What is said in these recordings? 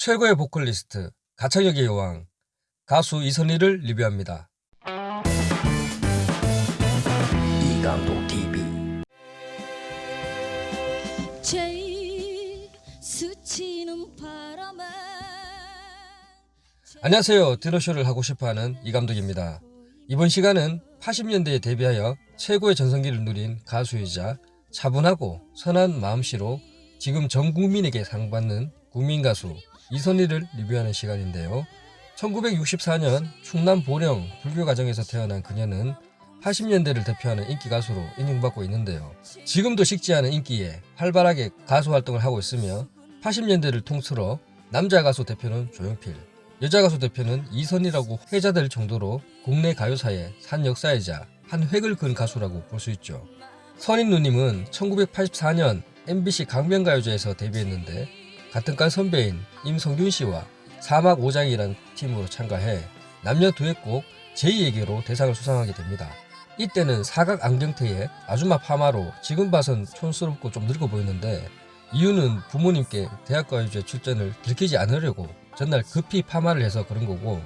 최고의 보컬리스트 가창력의 여왕 가수 이선희를 리뷰합니다. 이강도 TV 안녕하세요. 드러쇼를 하고 싶어하는 이감독입니다. 이번 시간은 80년대에 데뷔하여 최고의 전성기를 누린 가수이자 차분하고 선한 마음씨로 지금 전 국민에게 상받는 국민가수 이선희를 리뷰하는 시간인데요. 1964년 충남 보령 불교 가정에서 태어난 그녀는 80년대를 대표하는 인기 가수로 인정받고 있는데요. 지금도 식지 않은 인기에 활발하게 가수 활동을 하고 있으며 80년대를 통틀어 남자 가수 대표는 조용필, 여자 가수 대표는 이선희라고 회자될 정도로 국내 가요사의 산 역사이자 한 획을 그은 가수라고 볼 수 있죠. 선인 누님은 1984년 MBC 강변가요제에서 데뷔했는데 같은 과 선배인 임성균 씨와 사막 오장이라는 팀으로 참가해 남녀 두엣곡 제2에게로 대상을 수상하게 됩니다. 이때는 사각 안경테에 아줌마 파마로 지금 봐선 촌스럽고 좀 늙어 보였는데 이유는 부모님께 대학가요제 출전을 들키지 않으려고 전날 급히 파마를 해서 그런 거고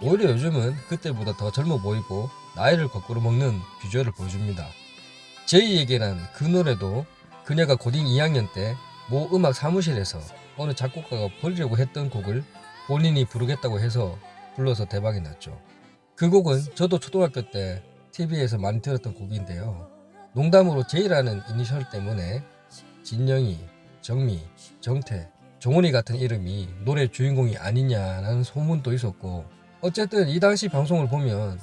오히려 요즘은 그때보다 더 젊어 보이고 나이를 거꾸로 먹는 비주얼을 보여줍니다. 제2에게란 그 노래도 그녀가 고딩 2학년 때 모 음악 사무실에서 어느 작곡가가 버리려고 했던 곡을 본인이 부르겠다고 해서 불러서 대박이 났죠. 그 곡은 저도 초등학교 때 TV에서 많이 들었던 곡인데요. 농담으로 제이라는 이니셜 때문에 진영이, 정미, 정태, 종훈이 같은 이름이 노래 주인공이 아니냐라는 소문도 있었고 어쨌든 이 당시 방송을 보면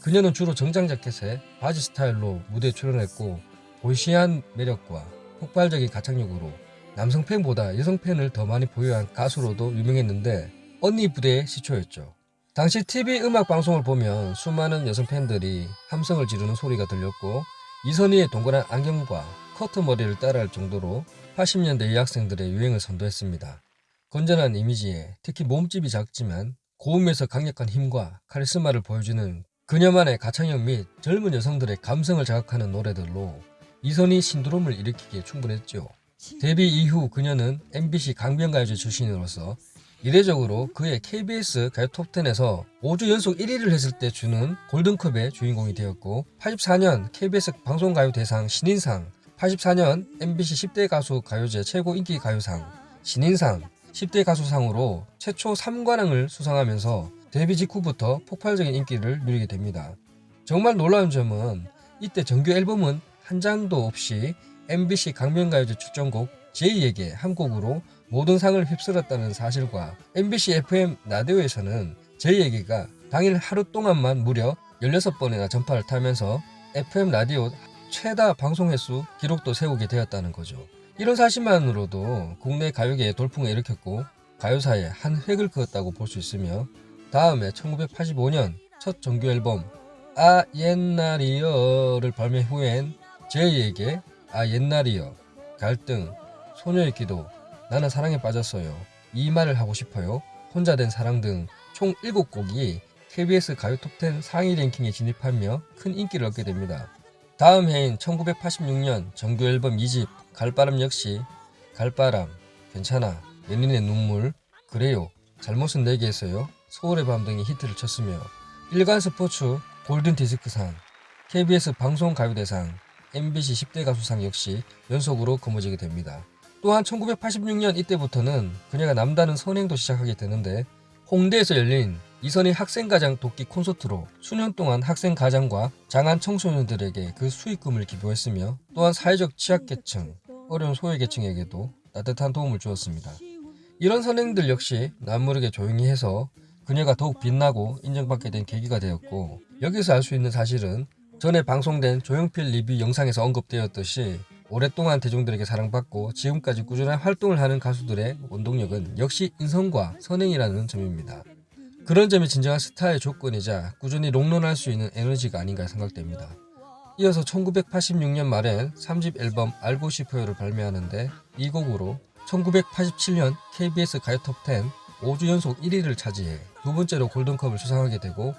그녀는 주로 정장 자켓에 바지 스타일로 무대에 출연했고 보이시한 매력과 폭발적인 가창력으로 남성 팬보다 여성 팬을 더 많이 보유한 가수로도 유명했는데 언니 부대의 시초였죠. 당시 TV 음악 방송을 보면 수많은 여성 팬들이 함성을 지르는 소리가 들렸고 이선희의 동그란 안경과 커트 머리를 따라할 정도로 80년대 여학생들의 유행을 선도했습니다. 건전한 이미지에 특히 몸집이 작지만 고음에서 강력한 힘과 카리스마를 보여주는 그녀만의 가창력 및 젊은 여성들의 감성을 자극하는 노래들로 이선희 신드롬을 일으키기에 충분했죠. 데뷔 이후 그녀는 MBC 강변가요제 출신으로서 이례적으로 그의 KBS 가요 톱10에서 5주 연속 1위를 했을 때 주는 골든컵의 주인공이 되었고 84년 KBS 방송가요 대상 신인상 84년 MBC 10대 가수 가요제 최고 인기 가요상 신인상 10대 가수상으로 최초 3관왕을 수상하면서 데뷔 직후부터 폭발적인 인기를 누리게 됩니다. 정말 놀라운 점은 이때 정규 앨범은 한 장도 없이 MBC 강변가요제 출전곡 제이에게 한 곡으로 모든 상을 휩쓸었다는 사실과 MBC FM 라디오에서는 제이에게가 당일 하루 동안만 무려 16번이나 전파를 타면서 FM 라디오 최다 방송 횟수 기록도 세우게 되었다는 거죠. 이런 사실만으로도 국내 가요계에 돌풍을 일으켰고 가요사에 한 획을 그었다고 볼 수 있으며 다음에 1985년 첫 정규 앨범 아 옛날이여를 발매 후엔 제이에게 아 옛날이여. 갈등 소녀의 기도 나는 사랑에 빠졌어요. 이 말을 하고 싶어요. 혼자 된 사랑 등 총 7곡이 KBS 가요 톱10 상위 랭킹에 진입하며 큰 인기를 얻게 됩니다. 다음 해인 1986년 정규 앨범 2집 갈바람 역시 갈바람, 괜찮아, 연인의 눈물, 그래요, 잘못은 내게에서요, 서울의 밤 등이 히트를 쳤으며. 일간 스포츠 골든 디스크상, KBS 방송 가요대상, MBC 10대 가수상 역시 연속으로 거머쥐게 됩니다. 또한 1986년 이때부터는 그녀가 남다른 선행도 시작하게 되는데 홍대에서 열린 이선희 학생가장 돕기 콘서트로 수년 동안 학생가장과 장한 청소년들에게 그 수익금을 기부했으며 또한 사회적 취약계층, 어려운 소외계층에게도 따뜻한 도움을 주었습니다. 이런 선행들 역시 남모르게 조용히 해서 그녀가 더욱 빛나고 인정받게 된 계기가 되었고 여기서 알 수 있는 사실은 전에 방송된 조용필 리뷰 영상에서 언급되었듯이 오랫동안 대중들에게 사랑받고 지금까지 꾸준한 활동을 하는 가수들의 원동력은 역시 인성과 선행이라는 점입니다. 그런 점이 진정한 스타의 조건이자 꾸준히 롱런할 수 있는 에너지가 아닌가 생각됩니다. 이어서 1986년 말엔 3집 앨범 알고 싶어요를 발매하는데 이 곡으로 1987년 KBS 가요톱10 5주 연속 1위를 차지해 두 번째로 골든컵을 수상하게 되고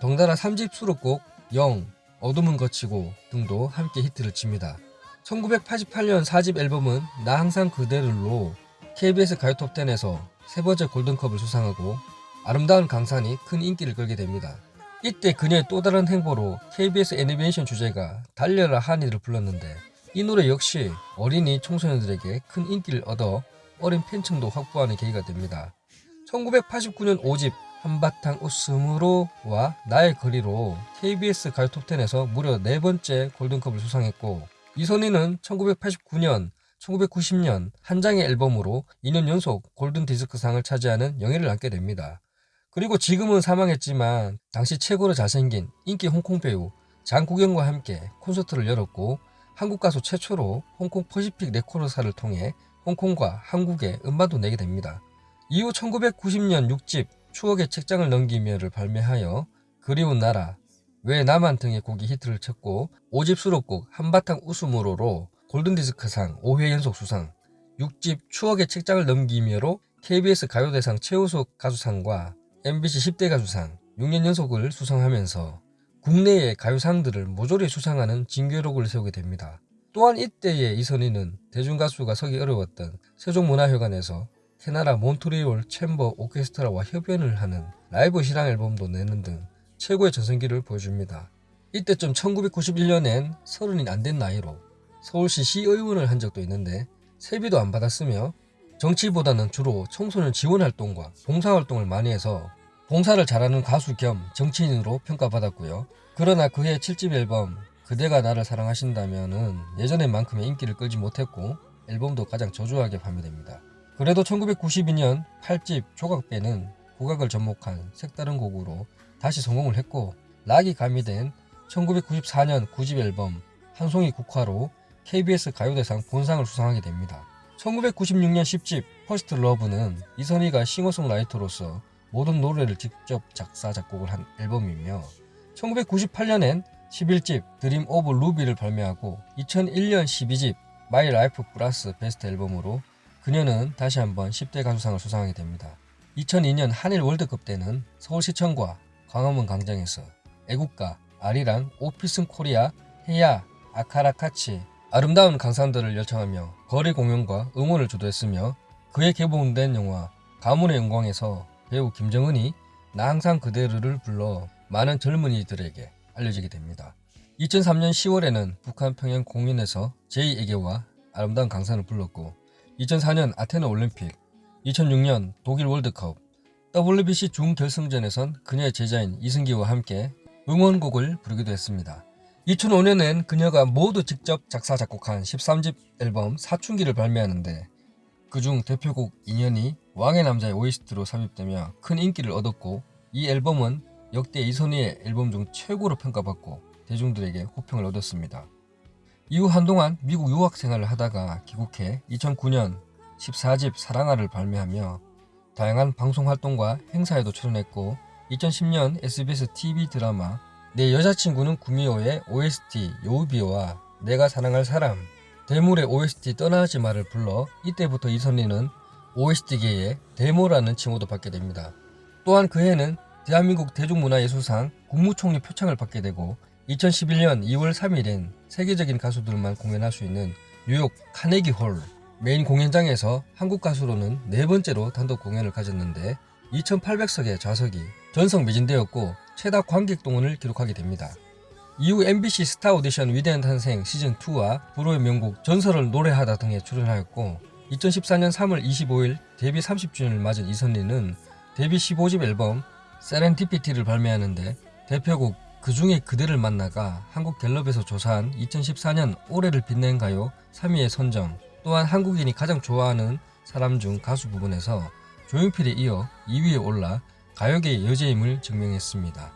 덩달아 3집 수록곡 영, 어둠은 거치고 등도 함께 히트를 칩니다. 1988년 4집 앨범은 나 항상 그대를로 KBS 가요톱10에서 세 번째 골든컵을 수상하고 아름다운 강산이 큰 인기를 끌게 됩니다. 이때 그녀의 또 다른 행보로 KBS 애니메이션 주제가 달려라 하니를 불렀는데 이 노래 역시 어린이 청소년들에게 큰 인기를 얻어 어린 팬층도 확보하는 계기가 됩니다. 1989년 5집 한바탕 웃음으로와 나의 거리로 KBS 가요톱10에서 무려 네 번째 골든컵을 수상했고 이선희는 1989년, 1990년 한 장의 앨범으로 2년 연속 골든디스크상을 차지하는 영예를 안게 됩니다. 그리고 지금은 사망했지만 당시 최고로 잘생긴 인기 홍콩 배우 장국영과 함께 콘서트를 열었고 한국 가수 최초로 홍콩 퍼시픽 레코드사를 통해 홍콩과 한국에 음반도 내게 됩니다. 이후 1990년 6집 추억의 책장을 넘기며를 발매하여 그리운 나라, 왜 나만 등의 곡이 히트를 쳤고 5집 수록곡 한바탕 웃음으로로 골든디스크상 5회 연속 수상, 6집 추억의 책장을 넘기며로 KBS 가요대상 최우수 가수상과 MBC 10대 가수상 6년 연속을 수상하면서 국내의 가요상들을 모조리 수상하는 진기록을 세우게 됩니다. 또한 이때의 이선희는 대중가수가 서기 어려웠던 세종문화회관에서 캐나다 몬트리올 챔버 오케스트라와 협연을 하는 라이브 실황 앨범도 내는 등 최고의 전성기를 보여줍니다. 이때쯤 1991년엔 서른이 안 된 나이로 서울시 시의원을 한 적도 있는데 세비도 안 받았으며 정치보다는 주로 청소년 지원 활동과 봉사활동을 많이 해서 봉사를 잘하는 가수 겸 정치인으로 평가받았고요. 그러나 그해 7집 앨범 그대가 나를 사랑하신다면은 예전에만큼의 인기를 끌지 못했고 앨범도 가장 저조하게 판매됩니다. 그래도 1992년 8집 조각배는 국악을 접목한 색다른 곡으로 다시 성공을 했고 락이 가미된 1994년 9집 앨범 한송이 국화로 KBS 가요대상 본상을 수상하게 됩니다. 1996년 10집 First Love는 이선희가 싱어송라이터로서 모든 노래를 직접 작사 작곡을 한 앨범이며 1998년엔 11집 Dream of Ruby를 발매하고 2001년 12집 My Life plus Best 앨범으로 그녀는 다시 한번 10대 가수상을 수상하게 됩니다. 2002년 한일 월드컵 때는 서울시청과 광화문 광장에서 애국가 아리랑 오 필승 코리아 해야 아카라카치 아름다운 강산들을 열창하며 거리 공연과 응원을 주도했으며 그에 개봉된 영화 가문의 영광에서 배우 김정은이 나 항상 그대를 불러 많은 젊은이들에게 알려지게 됩니다. 2003년 10월에는 북한 평양 공연에서 제2에게와 아름다운 강산을 불렀고 2004년 아테네 올림픽, 2006년 독일 월드컵, WBC 준결승전에선 그녀의 제자인 이승기와 함께 응원곡을 부르기도 했습니다. 2005년엔 그녀가 모두 직접 작사 작곡한 13집 앨범 사춘기를 발매하는데 그중 대표곡 인연이 왕의 남자의 OST로 삽입되며 큰 인기를 얻었고 이 앨범은 역대 이선희의 앨범 중 최고로 평가받고 대중들에게 호평을 얻었습니다. 이후 한동안 미국 유학 생활을 하다가 귀국해 2009년 14집 사랑아를 발매하며 다양한 방송 활동과 행사에도 출연했고 2010년 SBS TV 드라마 내 여자친구는 구미호의 OST 요우비와 내가 사랑할 사람 대물의 OST 떠나지 마를 불러 이때부터 이선희는 OST계의 대모라는 칭호도 받게 됩니다. 또한 그해는 대한민국 대중문화예술상 국무총리 표창을 받게 되고 2011년 2월 3일엔 세계적인 가수들만 공연할 수 있는 뉴욕 카네기 홀 메인 공연장에서 한국 가수로는 네 번째로 단독 공연을 가졌는데 2800석의 좌석이 전석 매진되었고 최다 관객 동원을 기록하게 됩니다. 이후 MBC 스타 오디션 위대한 탄생 시즌2와 불후의 명곡 전설을 노래하다 등에 출연하였고 2014년 3월 25일 데뷔 30주년을 맞은 이선희는 데뷔 15집 앨범 세렌디피티를 발매하는데 대표곡 그 중에 그대를 만나가 한국 갤럽에서 조사한 2014년 올해를 빛낸 가요 3위에 선정 또한 한국인이 가장 좋아하는 사람 중 가수 부분에서 조용필에 이어 2위에 올라 가요계의 여제임을 증명했습니다.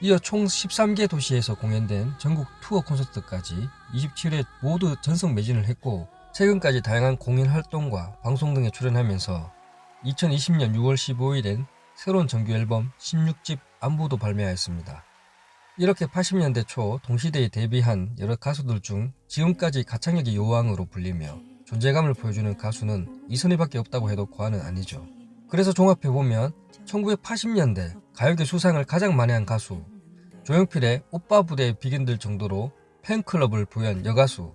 이어 총 13개 도시에서 공연된 전국 투어 콘서트까지 27회 모두 전석 매진을 했고 최근까지 다양한 공연 활동과 방송 등에 출연하면서 2020년 6월 15일엔 새로운 정규 앨범 16집 안부도 발매하였습니다. 이렇게 80년대 초 동시대에 데뷔한 여러 가수들 중 지금까지 가창력의 여왕으로 불리며 존재감을 보여주는 가수는 이선희밖에 없다고 해도 과언은 아니죠. 그래서 종합해보면 1980년대 가요계 수상을 가장 많이 한 가수 조용필의 오빠 부대에 비견될 정도로 팬클럽을 부여한 여가수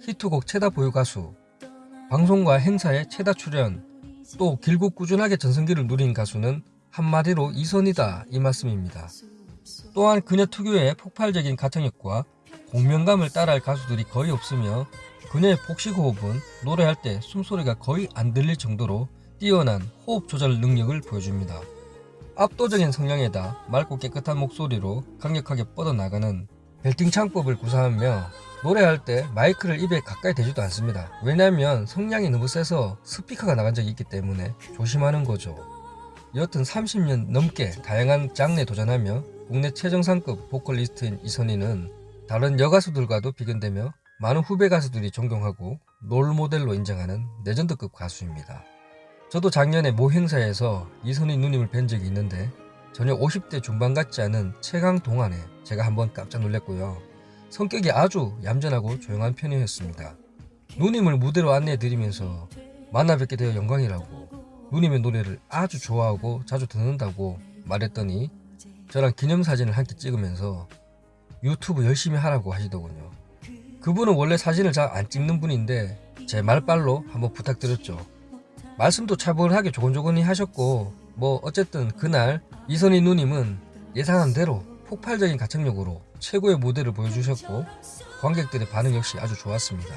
히트곡 최다 보유 가수 방송과 행사에 최다 출연 또 길고 꾸준하게 전성기를 누린 가수는 한마디로 이선이다 이 말씀입니다. 또한 그녀 특유의 폭발적인 가창력과 공명감을 따라할 가수들이 거의 없으며 그녀의 복식 호흡은 노래할 때 숨소리가 거의 안 들릴 정도로 뛰어난 호흡 조절 능력을 보여줍니다. 압도적인 성량에다 맑고 깨끗한 목소리로 강력하게 뻗어나가는 벨팅 창법을 구사하며 노래할 때 마이크를 입에 가까이 대지도 않습니다. 왜냐하면 성량이 너무 세서 스피커가 나간 적이 있기 때문에 조심하는 거죠. 여튼 30년 넘게 다양한 장르에 도전하며 국내 최정상급 보컬리스트인 이선희는 다른 여가수들과도 비견되며 많은 후배 가수들이 존경하고 롤모델로 인정하는 레전드급 가수입니다. 저도 작년에 모 행사에서 이선희 누님을 뵌 적이 있는데 전혀 50대 중반 같지 않은 최강 동안에 제가 한번 깜짝 놀랐고요. 성격이 아주 얌전하고 조용한 편이었습니다. 누님을 무대로 안내해 드리면서 만나 뵙게 되어 영광이라고 누님의 노래를 아주 좋아하고 자주 듣는다고 말했더니 저랑 기념사진을 함께 찍으면서 유튜브 열심히 하라고 하시더군요. 그분은 원래 사진을 잘 안 찍는 분인데 제 말빨로 한번 부탁드렸죠. 말씀도 차분하게 조곤조곤히 하셨고 뭐 어쨌든 그날 이선희 누님은 예상한 대로 폭발적인 가창력으로 최고의 무대를 보여주셨고 관객들의 반응 역시 아주 좋았습니다.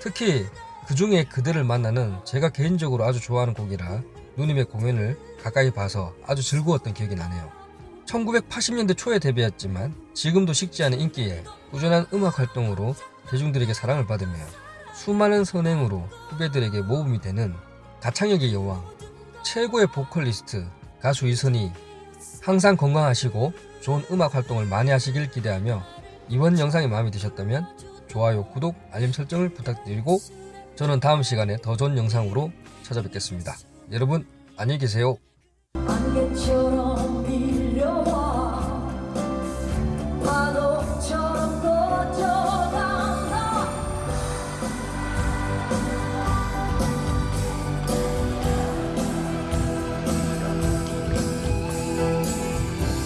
특히 그 중에 그대를 만나는 제가 개인적으로 아주 좋아하는 곡이라 누님의 공연을 가까이 봐서 아주 즐거웠던 기억이 나네요. 1980년대 초에 데뷔했지만 지금도 식지 않은 인기에 꾸준한 음악 활동으로 대중들에게 사랑을 받으며 수많은 선행으로 후배들에게 모범이 되는 가창력의 여왕, 최고의 보컬리스트 가수 이선희 항상 건강하시고 좋은 음악 활동을 많이 하시길 기대하며 이번 영상이 마음에 드셨다면 좋아요, 구독, 알림 설정을 부탁드리고 저는 다음 시간에 더 좋은 영상으로 찾아뵙겠습니다. 여러분 안녕히 계세요.